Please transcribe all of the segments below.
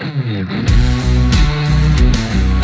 We'll be right back.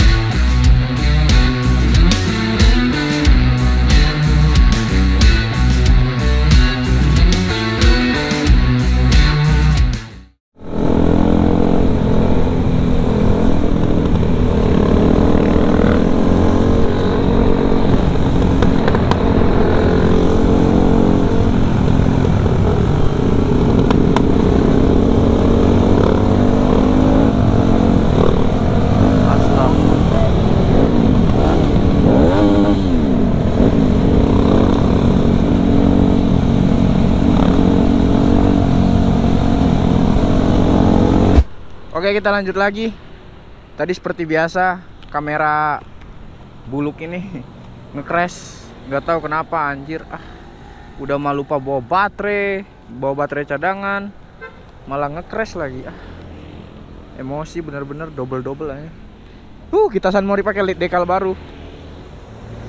Kita lanjut lagi. Tadi seperti biasa Kamera buluk ini Nge-crash. Gak tahu kenapa anjir. Ah Udah mah lupa bawa baterai. Bawa baterai cadangan Malah nge-crash lagi. Ah Emosi bener-bener double-double aja. Uh kita San Mori pakai lead dekal baru.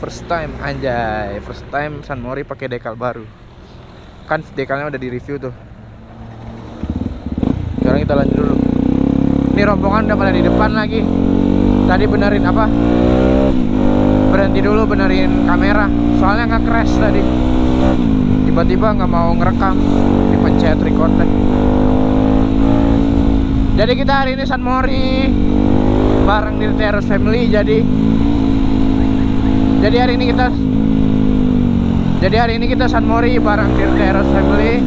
First time anjay. First time San Mori pakai dekal baru. Kan dekalnya udah di review tuh. Sekarang kita lanjut dulu ini rombongan udah pada di depan lagi. Tadi benerin apa? Berhenti dulu benerin kamera. Soalnya nggak crash tadi. Tiba-tiba nggak mau ngerekam. Dipencet record deh. Jadi kita hari ini San Mori bareng di Terus Family jadi jadi hari ini kita jadi hari ini kita San Mori bareng di Terus Family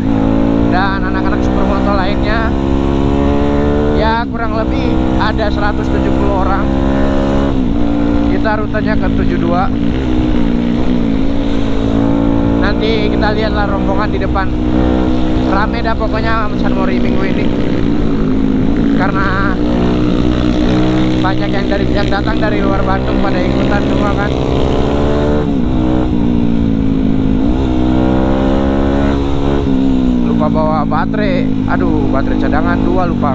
dan anak-anak supermoto lainnya. ya kurang lebih ada 170 orang. Kita rutenya ke 72 nanti kita lihatlah rombongan di depan. Rame dah pokoknya San Mori minggu ini. Karena banyak yang dari yang datang dari luar Bandung pada ikutan semua kan. Lupa bawa baterai. Aduh baterai cadangan dua lupa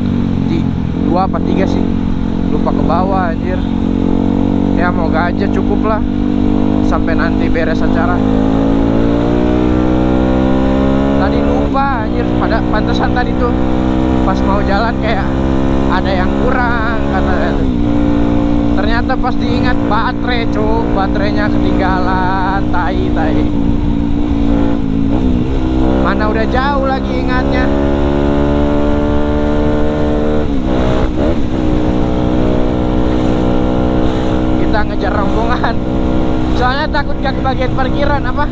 dua apa tiga sih. Lupa ke bawah anjir. Ya moga aja cukup lah. Sampai nanti beres acara. Tadi lupa anjir. Pada pantesan tadi tuh. Pas mau jalan kayak ada yang kurang kata ternyata pas diingat baterai cuk. Baterainya ketinggalan tai tai. Mana udah jauh lagi ingatnya ngejar rombongan. Soalnya takut gak kebagian parkiran apa?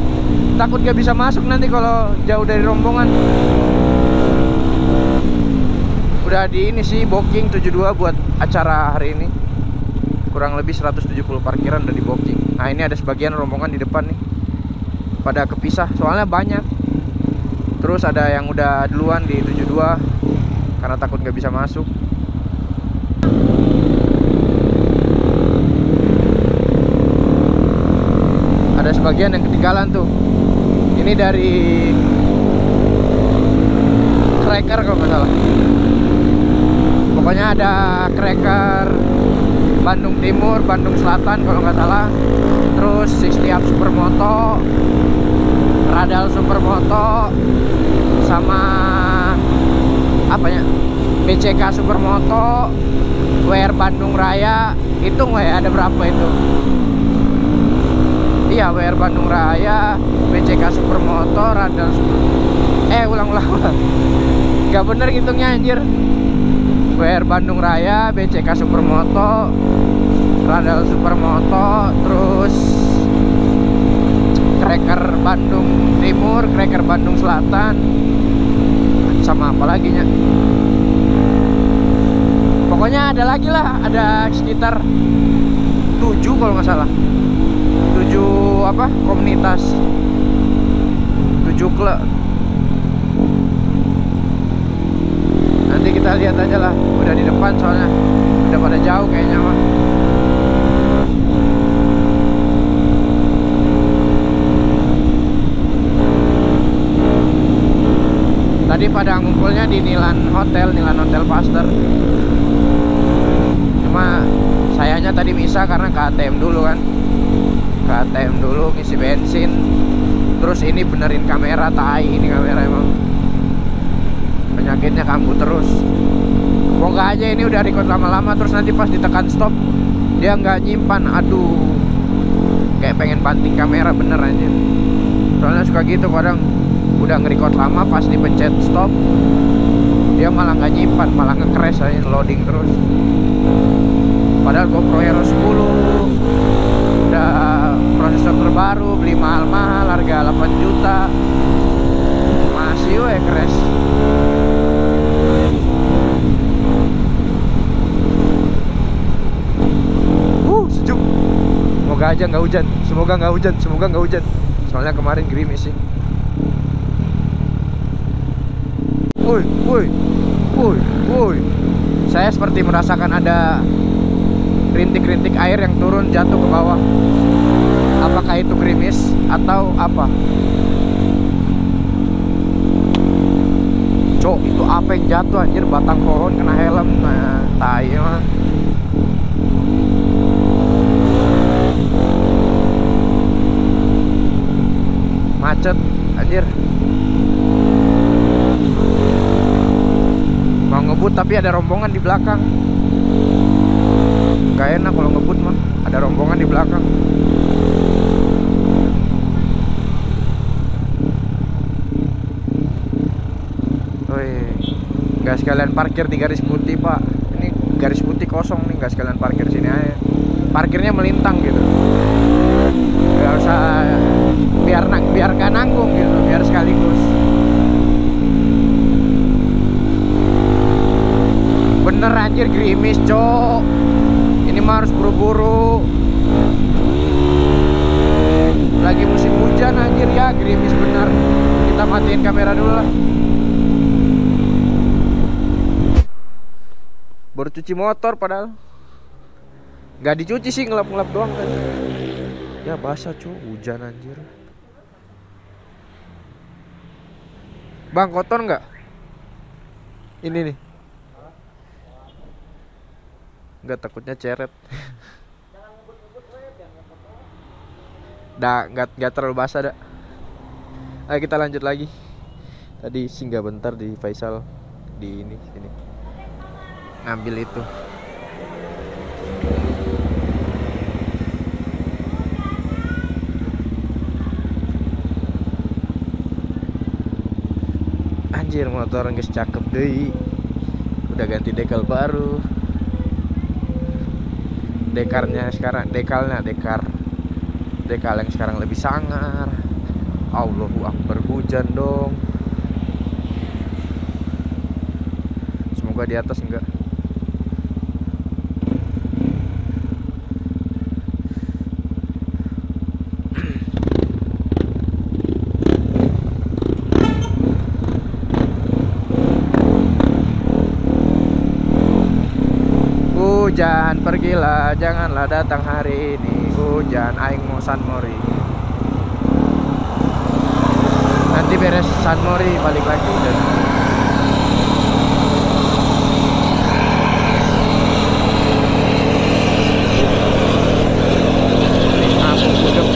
Takut gak bisa masuk nanti kalau jauh dari rombongan. Udah di ini sih booking 72 buat acara hari ini. Kurang lebih 170 parkiran udah di booking. Nah ini ada sebagian rombongan di depan nih. Pada kepisah soalnya banyak. Terus ada yang udah duluan di 72 karena takut nggak bisa masuk ada sebagian yang ketinggalan tuh. Ini dari cracker kalau nggak salah. Pokoknya ada cracker Bandung Timur, Bandung Selatan kalau nggak salah. Terus 60 up Supermoto Radal Supermoto sama apa ya? BCK Supermoto WR Bandung Raya. Hitung ya ada berapa itu iya WR Bandung Raya BCK Supermoto Radal Super eh ulang-ulang ulang. Nggak bener hitungnya anjir. WR Bandung Raya BCK Supermoto Radal Supermoto terus Cracker Bandung Timur, Cracker Bandung Selatan sama apa lagi nya? Pokoknya ada lagi lah ada sekitar 7 kalau nggak salah 7 apa komunitas. 7 klub. Nanti kita lihat aja lah udah di depan soalnya. Udah pada jauh kayaknya mah tadi pada ngumpulnya di Nilan Hotel Nilan Hotel Pasteur. Cuma sayanya tadi bisa karena ke ATM dulu kan ke ATM dulu ngisi bensin terus ini benerin kamera tai ini kamera emang penyakitnya kambuh terus Semoga aja ini udah record lama-lama terus nanti pas ditekan stop dia nggak nyimpan. Aduh. Kayak pengen banting kamera bener aja. Soalnya suka gitu kadang udah nge-record lama pas dipencet stop dia malah nggak nyimpan, malah nge-crash aja loading terus. Padahal GoPro Hero 10 udah prosesor terbaru, beli mahal-mahal harga 8 juta. Masih we crash. Uh, sejuk. Semoga aja nggak hujan. Semoga nggak hujan. Semoga nggak hujan. Soalnya kemarin gerimis sih. Woi, woi, woi, woi. Saya seperti merasakan ada rintik-rintik air yang turun jatuh ke bawah. Apakah itu gerimis atau apa? Cok, itu apa yang jatuh anjir batang pohon kena helm. Nah, tai. Macet anjir. Mau ngebut tapi ada rombongan di belakang. Gak enak kalau ngebut mah, ada rombongan di belakang. Woi, nggak sekalian parkir di garis putih pak. Ini garis putih kosong nih, nggak sekalian parkir sini aja. Parkirnya melintang gitu. Gak usah biar nang biar gak nanggung gitu, biar sekaligus. Bener anjir gerimis cok Ini mah harus buru-buru Lagi musim hujan anjir ya gerimis bener Kita matiin kamera dulu lah Baru cuci motor padahal. Gak dicuci sih ngelap-ngelap doang kan. Ya basah cok hujan anjir. Bang kotor nggak? Ini nih. Nggak takutnya ceret. Dah nggak nggak terlalu basah dah. Ayo kita lanjut lagi. Tadi singgah bentar di Faisal. Di ini sini Ngambil itu. Anjir motor nggak cakep deh Udah ganti dekel baru. Dekarnya sekarang dekalnya dekar dekal yang sekarang lebih sangar. Allahu Akbar hujan dong. Semoga di atas enggak Hujan pergilah janganlah datang hari ini. Hujan aing mau San Mori. Nanti beres San Mori balik lagi. hujan Aku budek.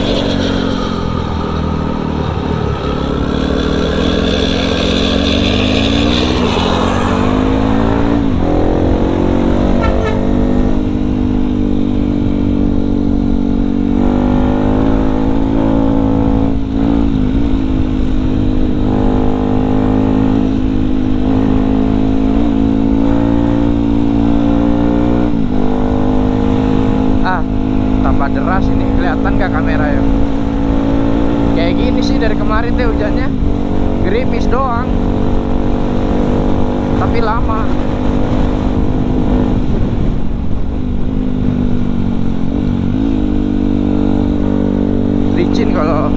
Ah, tambah deras ini kelihatan gak kamera ya? Kayak gini sih dari kemarin teh hujannya gerimis doang. Tapi lama. Licin kalau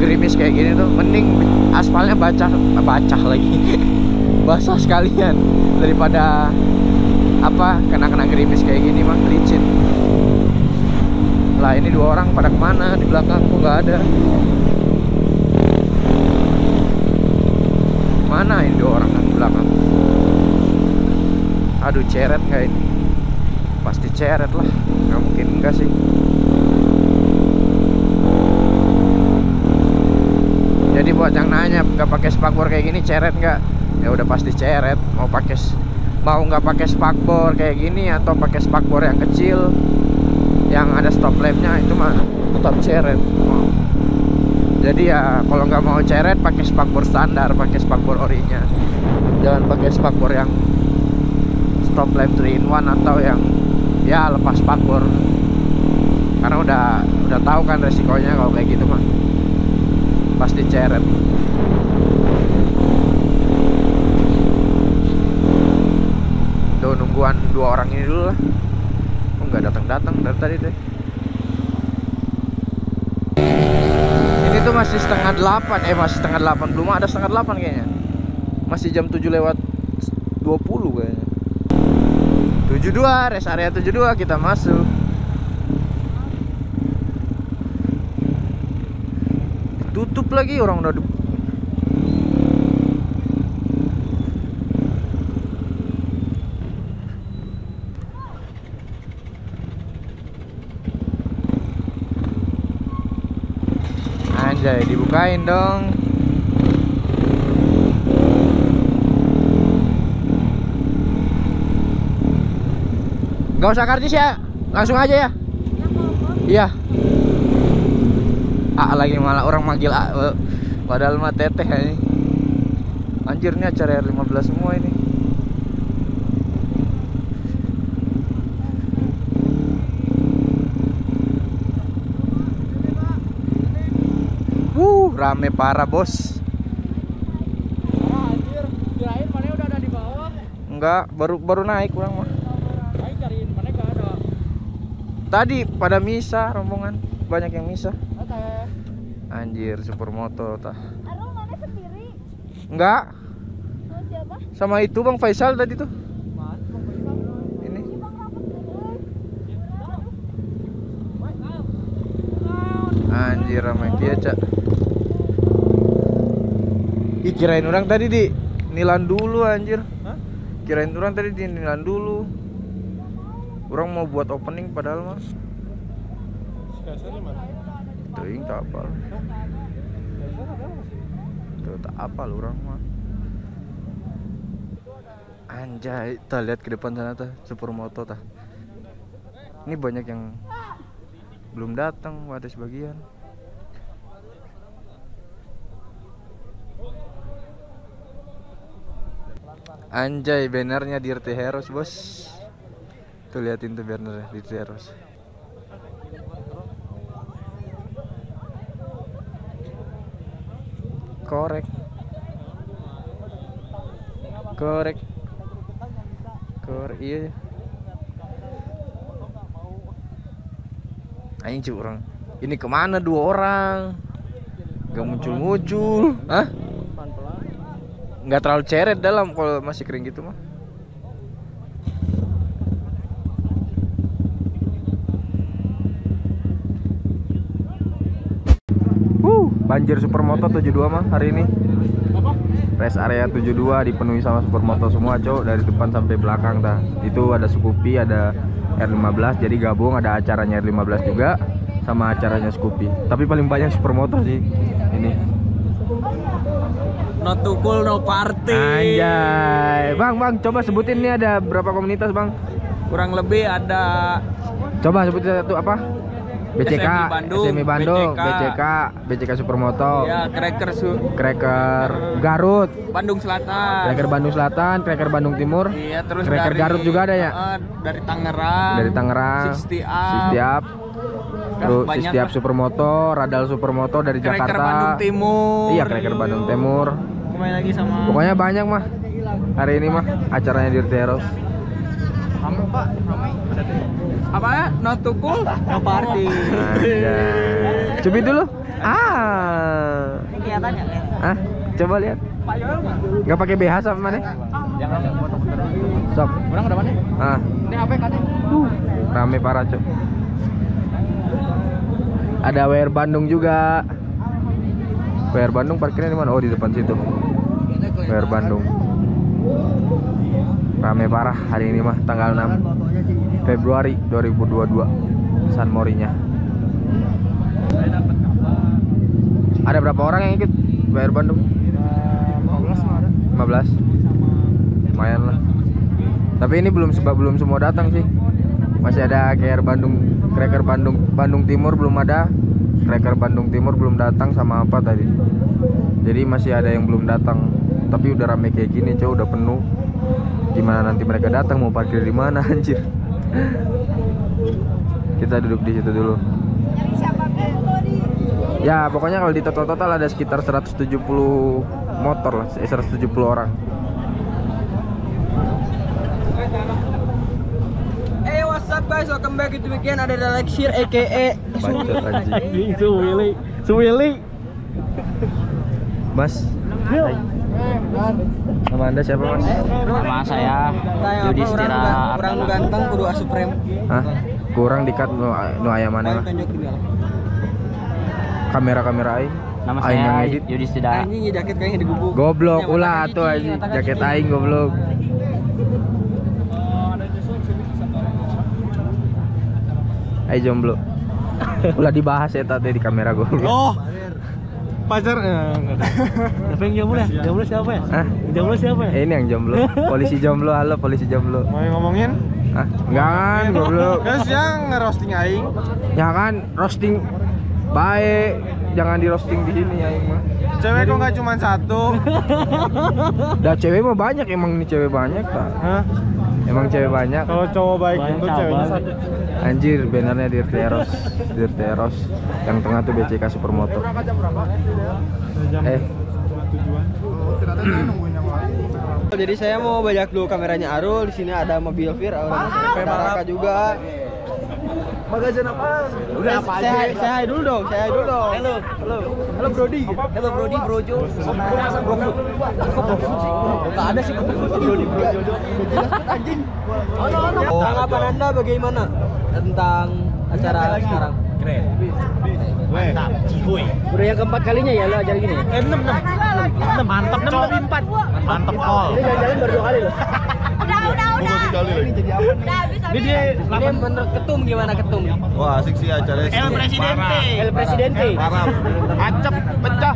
gerimis kayak gini tuh mending aspalnya bacah bacah lagi. Basah sekalian daripada apa kena-kena gerimis kayak gini mah licin lah ini dua orang pada ke mana? Di belakang kok nggak ada. Mana ini dua orang di belakang? Aduh ceret nggak ini? Pasti ceret lah. Nggak mungkin enggak sih. Jadi buat yang nanya nggak pakai spakbor kayak gini ceret nggak? Ya udah pasti ceret. Mau pakai mau nggak pakai spakbor kayak gini atau pakai spakbor yang kecil yang ada stop lampnya itu mah tetap ceret. Jadi ya kalau nggak mau ceret pakai spakbor standar pakai spakbor orinya. Jangan pakai spakbor yang stop lamp 3 in 1 atau yang ya lepas spakbor. Karena udah udah tahu kan resikonya kalau kayak gitu mah. Pasti ceret. Tuh nungguan dua orang ini dulu lah nggak datang datang dari tadi deh. Ini tuh masih setengah delapan eh masih setengah delapan. Belum ada setengah delapan kayaknya. Masih jam 7 lewat 20 kayaknya. 72 rest area 72 kita masuk. Tutup lagi orang udah Anjay dibukain dong. Gak usah karcis ya Langsung aja ya. Iya. A lagi malah orang manggil A eh, Padahal mah teteh ini. Anjir nih acara R15 semua ini Wuh rame parah bos. Ah, anjir, kirain mana udah ada di bawah. Enggak baru baru naik kurang mah Ayo cariin mana gak ada. Tadi pada misa rombongan. Banyak yang misa Oke. Anjir supermoto tah. Arul mana sendiri? Enggak. Sama siapa? Sama itu Bang Faisal tadi tuh. Dulu. Anjir ramai dia cak Ih kirain orang tadi di Nilan dulu anjir Hah? Kirain orang tadi di Nilan dulu Orang mau buat opening padahal mah mana? Teuing tak apa. Tuh tak apa lu orang mah Anjay, kita lihat ke depan sana tuh supermoto tah. Ini banyak yang belum datang, ada sebagian. Anjay, bannernya Dirty Heroes, Bos. Tuh liatin tuh bannernya Dirty Heroes. Korek. Korek. Korek iya. Anjing cuy orang. Ini ke mana dua orang? Gak muncul-muncul. Hah? Nggak terlalu ceret dalam kalau masih kering gitu mah. Wuh, banjir supermoto 72 mah hari ini. Rest area 72 dipenuhi sama supermoto semua, Cok, dari depan sampai belakang dah. Itu ada Scoopy, ada R15, jadi gabung ada acaranya R15 juga sama acaranya Scoopy. Tapi paling banyak supermoto sih ini. No cool, no party. Anjay. Bang, Bang, coba sebutin nih ada berapa komunitas, Bang? Kurang lebih ada Coba sebutin satu apa? BCK, SMI Bandung, SMI Bandung, BCK. BCK, BCK Supermoto, ya Cracker Su Cracker Garut, Bandung Selatan. Cracker Bandung Selatan, Cracker Bandung Timur, Iya, terus Cracker dari Garut juga ada ya? Dari Tangerang. dari Tangerang, 60 up. Terus banyak setiap lah. Supermoto, Radal Supermoto dari Cracker Jakarta, Bandung Timur. iya Cracker Bandung Timur, Kemarin lagi sama pokoknya banyak mah hari ini mah acaranya Dirty Heroes. Ramai Pak, ramai. Apa ya? No to cool, no party. Cubit dulu. Ah. Kelihatannya ya? Ah, coba lihat. Nggak pakai BH sama mana? Sok. Orang ada mana? Ah, Ini apa kan? rame parah, Cok. Ada WR Bandung juga. WR Bandung parkirnya di mana? Oh, di depan situ. WR Bandung. Rame parah hari ini mah tanggal 6 Februari 2022. San Morinya. Ada berapa orang yang ikut WR Bandung? 15 mah ada. 15. Lumayan lah. Tapi ini belum sebab belum semua datang sih. Masih ada KR Bandung, Cracker Bandung, Bandung Timur belum ada. Cracker Bandung Timur belum datang sama apa tadi. Jadi masih ada yang belum datang. Tapi udah rame kayak gini, cow, udah penuh. Gimana nanti mereka datang mau parkir di mana anjir? Kita duduk di situ dulu. Ya, pokoknya kalau di total-total ada sekitar 170 motor lah, eh, 170 orang. Guys, welcome back to weekend ada Alexir aka Bacot anjing. Suwili Suwili Mas. Nama Anda siapa, Mas? Nama saya Yudhistira nu ganteng kudu asup rem Hah? Kurang dikat nu nu aya mana Kamera-kamera aing. Nama Aing saya edit. Yudhistira Anjing jaket kayaknya digubuk Goblok ulah atuh anjing. Jaket aing goblok. Ayo jomblo. Ulah dibahas ya tadi di kamera goblok. Oh pacar eh, enggak ada. Tapi yang jomblo ya? Jomblo siapa ya? Hah? Jomblo siapa ya? Eh, ini yang jomblo. Polisi jomblo, halo polisi jomblo. Mau ngomongin? Ah, enggak kan goblok. Terus yang ngerosting aing. Ya kan roasting baik. Jangan di roasting di sini aing mah. Cewek kok nggak cuma satu? Dah cewek mah banyak emang nih cewek banyak tak? Hah? Emang cewek banyak. Kalau cowok baik itu ceweknya satu. Anjir, bannernya Dirty Eros, Dirty Eros. Yang tengah tuh BCK Supermoto. Eh, Jadi saya mau bajak dulu kameranya Arul. Di sini ada mobil Fir, ada Raka juga. Magazin apa? Udah apa aja. Saya saya hai dulu dong, saya hai dulu dong. Halo, halo. Halo Brody. Halo Brody, Brojo. Bro food. Kok bro food sih? Enggak ada sih Brody, Brojo. Anjing. Tanggapan Anda bagaimana tentang acara sekarang? Keren. Mantap, cihuy. Udah yang keempat kalinya ya lo acara gini? Eh, 6, 6. Mantap, 6 lebih 4. Mantap, kol. Ini jalan-jalan baru dua kali loh. Udah, jadi apa? Udah habis habis. Ini menurut ketum gimana ketum? Wah asik sih acaranya. El Presidente. El Presidente. Parah. Acep pecah.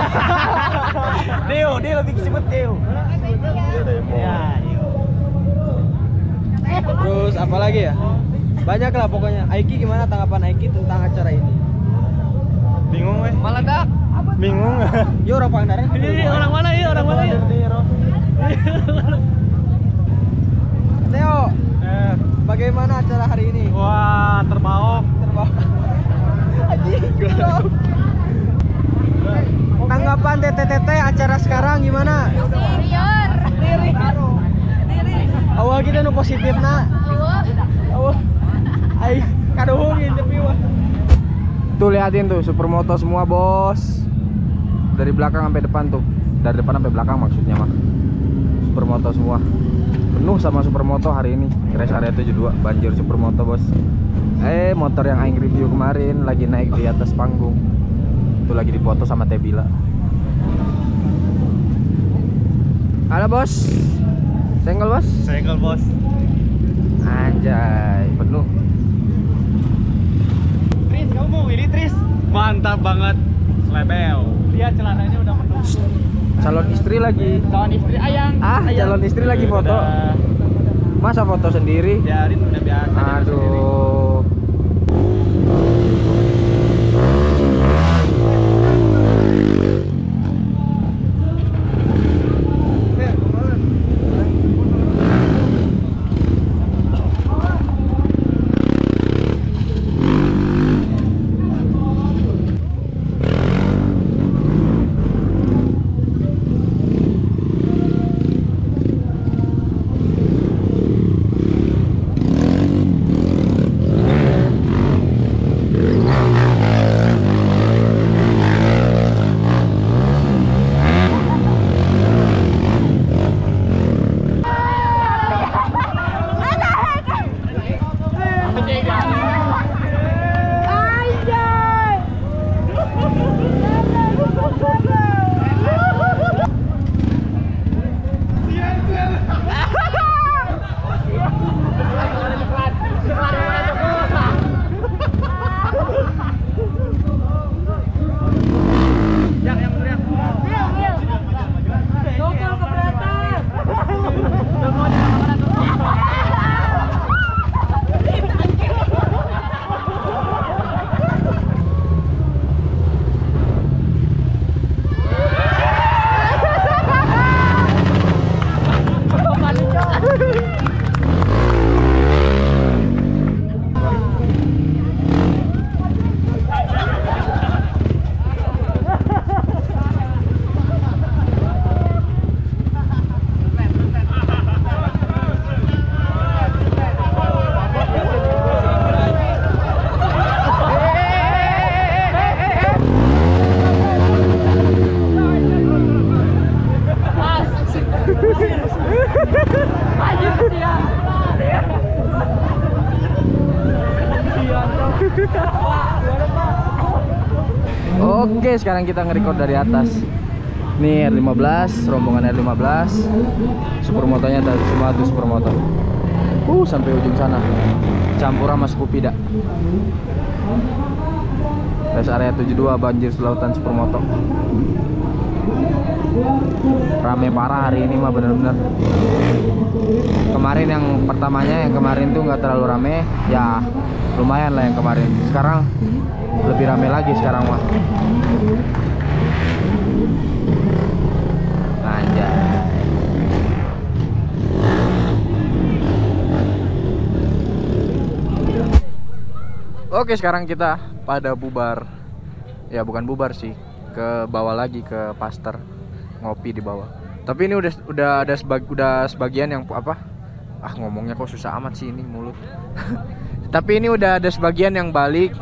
Deo, Deo lebih kesebut Deo. Ya, Terus apa lagi ya? Banyak lah pokoknya. Aiki gimana tanggapan Aiki tentang acara ini? Bingung weh. Maladak. Bingung. Yo orang Pangandaran. Ini orang mana ya? Orang mana ya? Teo, Eh, bagaimana acara hari ini? wah terbawa. Terbawa. Tanggapan TTTT acara sekarang gimana? Interior. Diri. Diri. Awal kita nu positif nak. Awal. Ai kadohongin tapi wah. tuh liatin tuh Supermoto semua, Bos. Dari belakang sampai depan tuh. Dari depan sampai belakang maksudnya mah. Supermoto semua. Penuh sama Supermoto hari ini. Crash Area 72 banjir Supermoto, Bos. Eh, motor yang aing review kemarin lagi naik di atas panggung. Itu lagi dipoto sama Tebila. Halo, Bos. Senggol, Bos. Senggol bos. Anjay, penuh. Tris, kamu mau ini Tris? Mantap banget. Lebel. Lihat celananya udah penuh. Calon istri lagi. Kawan istri ayang. Ah, calon istri lagi foto. Masa foto sendiri? Biarin udah biasa. Aduh. Sekarang kita nge-record dari atas. Nih R15, rombongan R15. Supermotonya ada semua tuh supermoto. Uh, sampai ujung sana. Campur sama Skupida. Rest area 72 banjir selautan supermoto. Rame parah hari ini mah bener-bener. Kemarin yang pertamanya yang kemarin tuh nggak terlalu rame, ya lumayan lah yang kemarin. Sekarang lebih rame lagi sekarang mah. Anjay. Oke, sekarang kita pada bubar. Ya, bukan bubar sih, ke bawah lagi ke Pasteur ngopi di bawah. Tapi ini udah udah ada sebag, udah sebagian yang apa? Ah, ngomongnya kok susah amat sih ini mulut. Tapi ini udah ada sebagian yang balik.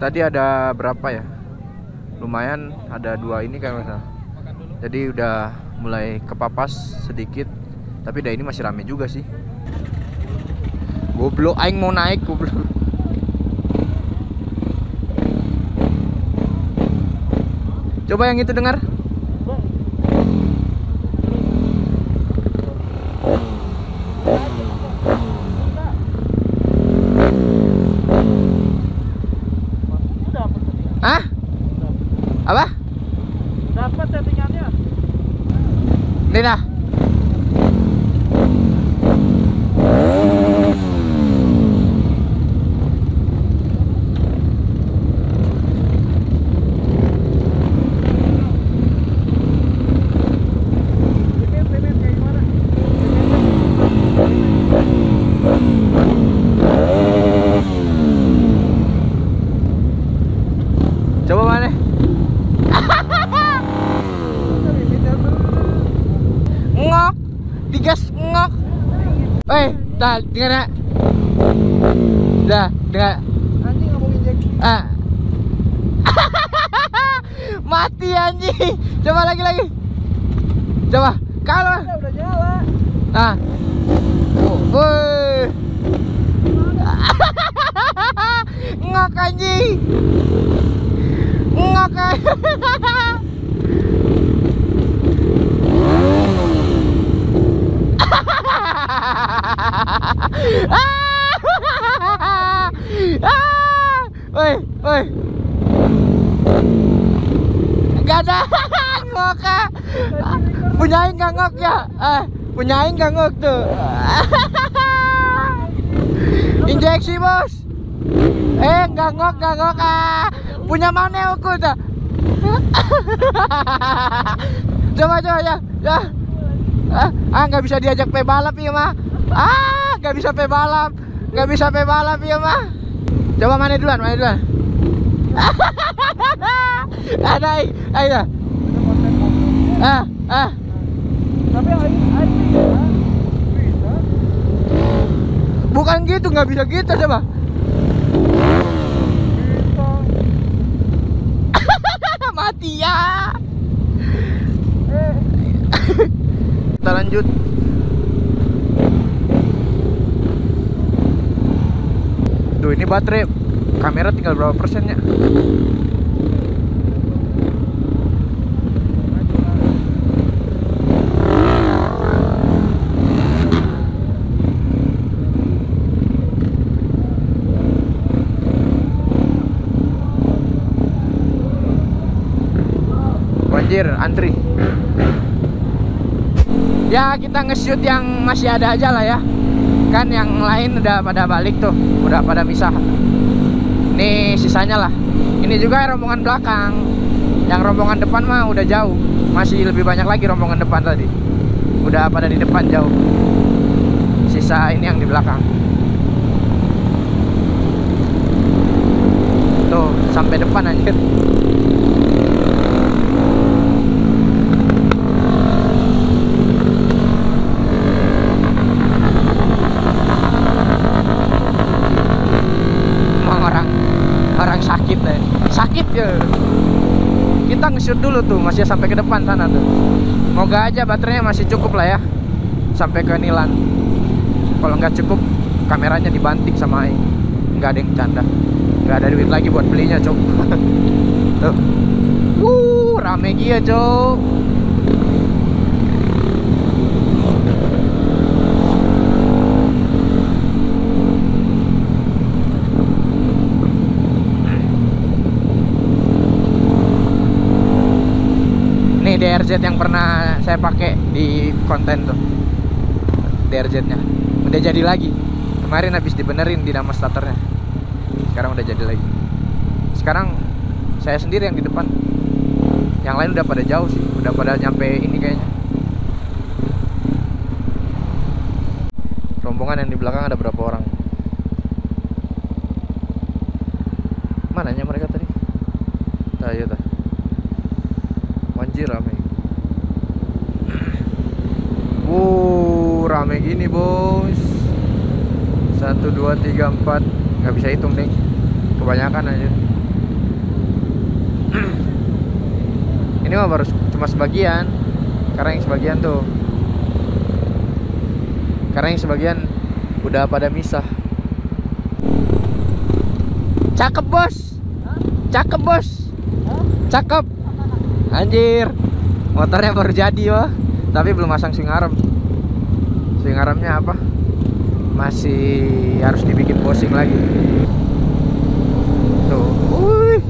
Tadi ada berapa ya? Lumayan ada dua ini kan masa. Jadi udah mulai kepapas sedikit. Tapi dah ini masih rame juga sih. Goblok aing mau naik goblok. Coba yang itu dengar. Hah? Apa? Dapat settingannya. Lina. Coba mana? ngok digas ngok eh dah dengar ya dah dengar Anjing nggak mau injek. ah mati anjing. Coba lagi lagi. Coba. Kalau Udah nyala. ah oh, woi. ngok anjing. Ngok anjing Ah! Woi, woi. Gak ada ngok ah. Punya aing gak ngok ya? Ah, punya aing gak ngok tuh. Injeksi bos. Eh, gak ngok, gak ngok ah. Punya mana aku tuh? coba coba ya, ya. Ah, ah nggak bisa diajak pe balap ya mah. Ah, nggak bisa pe balap, nggak bisa pe balap ya mah. Coba mana duluan, mana duluan. Ada, ayo, ayo. Ah, ah. Tapi. Bukan gitu, nggak bisa gitu coba. Mati ya. Kita lanjut. Duh, ini baterai kamera tinggal berapa persennya? Banjir, antri. Ya kita nge-shoot yang masih ada aja lah ya Kan yang lain udah pada balik tuh Udah pada misah Ini sisanya lah. Ini juga rombongan belakang. Yang rombongan depan mah udah jauh. Masih lebih banyak lagi rombongan depan tadi. Udah pada di depan jauh. Sisa ini yang di belakang. Tuh sampai depan anjir Emang orang orang sakit deh sakit ya kita nge-shoot dulu tuh masih sampai ke depan sana tuh. Moga aja baterainya masih cukup lah ya sampai ke Nilan. Kalau nggak cukup kameranya dibanting sama Aing nggak ada yang canda nggak ada duit lagi buat belinya cok. Tuh. Uh, rame gia, Cok. Nih DRZ yang pernah saya pakai di konten tuh. DRZ-nya. Udah jadi lagi. Kemarin habis dibenerin di nama starternya. Sekarang udah jadi lagi. Sekarang saya sendiri yang di depan. Yang lain udah pada jauh sih, udah pada nyampe ini kayaknya. Rombongan yang di belakang ada berapa orang? Mananya mereka tadi? Tah, iya tah. Anjir rame. Wuh, rame gini, Bos. Satu, dua, tiga, empat nggak bisa hitung deh. Kebanyakan aja. Ini mah baru cuma sebagian. Karena yang sebagian tuh. Karena yang sebagian udah pada misah. Cakep, Bos. Cakep, Bos. Cakep. Anjir. Motornya baru jadi, wah. Tapi belum masang swing arm. Swing armnya apa? Masih harus dibikin posing lagi. Tuh. Wih.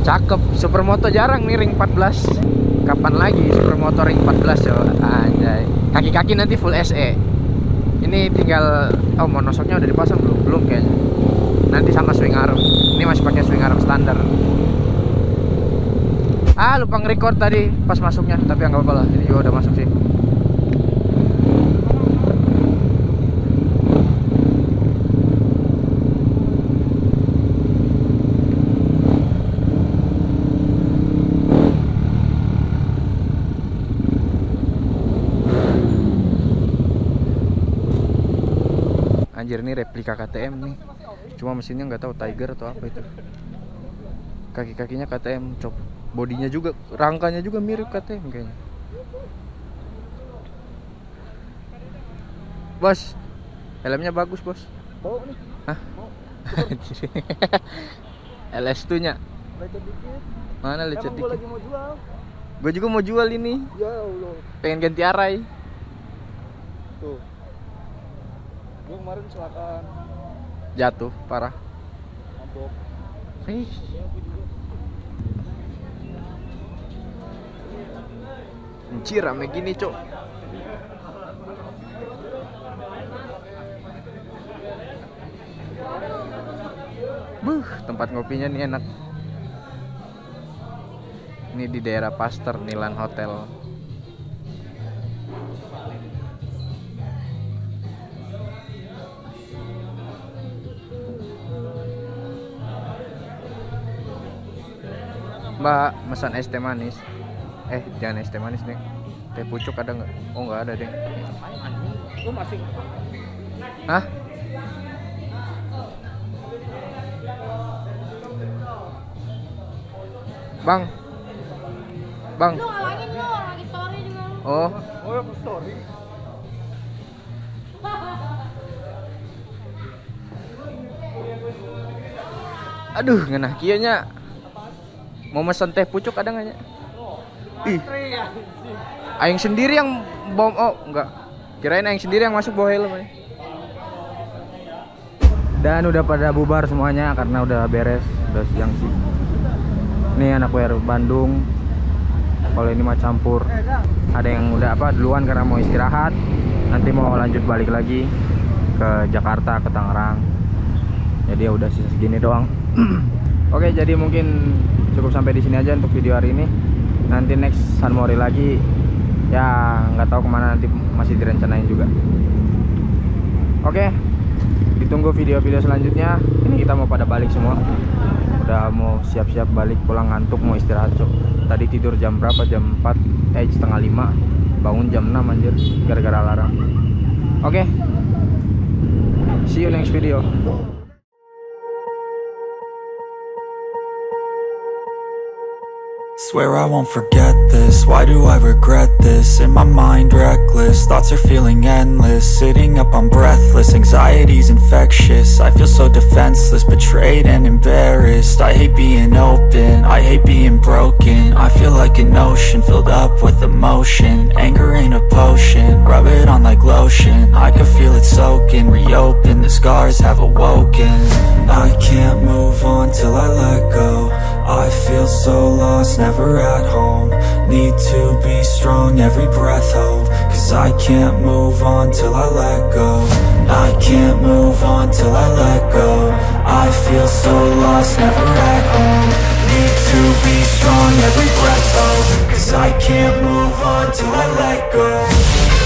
Cakep. Supermoto jarang nih ring 14. Kapan lagi supermoto ring 14 coba? Anjay. Kaki-kaki nanti full SE. Ini tinggal oh monosoknya udah dipasang belum? Belum kayaknya. Nanti sama swing arm. Ini masih pakai swing arm standar. Ah lupa nge-record tadi pas masuknya Tapi nggak apa-apa lah Ini juga udah masuk sih Anjir ini replika KTM nih Cuma mesinnya nggak tahu Tiger atau apa itu Kaki-kakinya KTM cop bodinya juga rangkanya juga mirip KTM kayaknya bos helmnya bagus bos nih. Hah? LS2 nya Lecet dikit. mana lecet Emang dikit lagi mau jual. gue juga mau jual ini Ya Allah. pengen ganti arai Tuh. Gua kemarin kecelakaan. jatuh parah Mabok. Ih. Anjir rame gini cok Buh, tempat ngopinya nih enak Ini di daerah Pasteur, Nilan Hotel Mbak, pesan es teh manis. Eh, jangan es teh manis, Deng. Teh pucuk ada nggak? Oh, nggak ada, Deng. Lu masih Hah? Bang. Bang. Lu ngalangin lu, lagi story juga lu. Oh, Oh, ya story. aduh, ngenah kianya. Mau pesan teh pucuk ada nggak ya? Ih. Aing sendiri yang bom oh enggak. Kirain aing sendiri yang masuk bawa helm aja. Dan udah pada bubar semuanya karena udah beres, udah siang sih. Ini anak WR Bandung. Kalau ini mah campur. Ada yang udah apa duluan karena mau istirahat. Nanti mau lanjut balik lagi ke Jakarta, ke Tangerang. Jadi ya udah sisa segini doang. Oke, jadi mungkin cukup sampai di sini aja untuk video hari ini. Nanti next San Mori lagi ya nggak tahu ke mana nanti masih direncanain juga. Oke, ditunggu video-video selanjutnya. Ini kita mau pada balik semua. Udah mau siap-siap balik pulang ngantuk mau istirahat cok. Tadi tidur jam berapa? Jam 4 eh setengah 5 Bangun jam 6 anjir gara-gara alarm. Oke. See you next video. Swear I won't forget this. Why do I regret this? In my mind reckless. Thoughts are feeling endless. Sitting up I'm breathless. Anxiety's infectious. I feel so defenseless Betrayed and embarrassed. I hate being open. I hate being broken. I feel like an ocean Filled up with emotion. Anger ain't a potion. Rub it on like lotion. I can feel it soaking. Reopen. The scars have awoken. I can't move on till I let go I feel so lost, never at home. Need to be strong, every breath hold. Cause I can't move on till I let go. I can't move on till I let go. I feel so lost, never at home. Need to be strong, every breath hold. Cause I can't move on till I let go